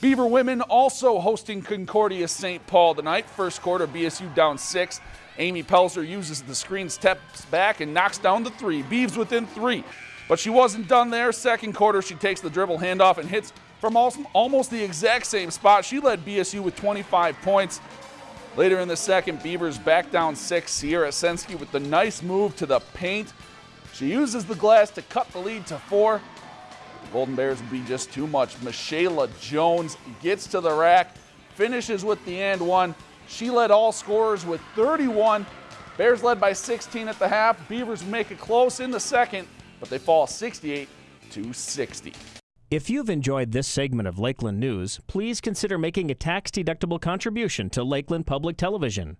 Beaver women also hosting Concordia St. Paul tonight. First quarter, BSU down six. Amy Pelzer uses the screen, steps back, and knocks down the three. Beavs within three. But she wasn't done there. Second quarter, she takes the dribble handoff and hits from almost the exact same spot. She led BSU with 25 points. Later in the second, Beavers back down six. Sierra Sensky with the nice move to the paint. She uses the glass to cut the lead to four. Golden Bears would be just too much. Michaela Jones gets to the rack, finishes with the and one. She led all scorers with 31. Bears led by 16 at the half. Beavers make it close in the second, but they fall 68 to 60. If you've enjoyed this segment of Lakeland News, please consider making a tax-deductible contribution to Lakeland Public Television.